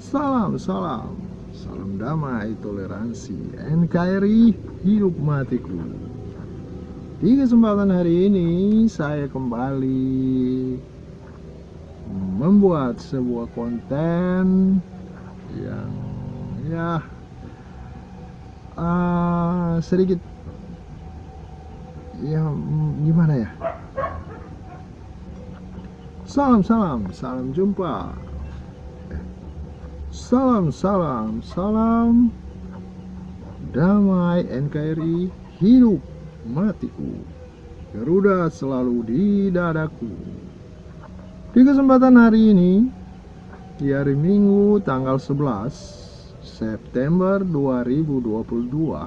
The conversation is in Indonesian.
Salam, salam, salam damai, toleransi, NKRI, hidup matiku. Di kesempatan hari ini saya kembali membuat sebuah konten yang ya uh, sedikit ya gimana ya? Salam salam. Salam jumpa Salam, salam, salam. Damai NKRI Hidup matiku. Garuda selalu di dadaku. Di kesempatan hari ini Di hari Minggu tanggal 11 September 2022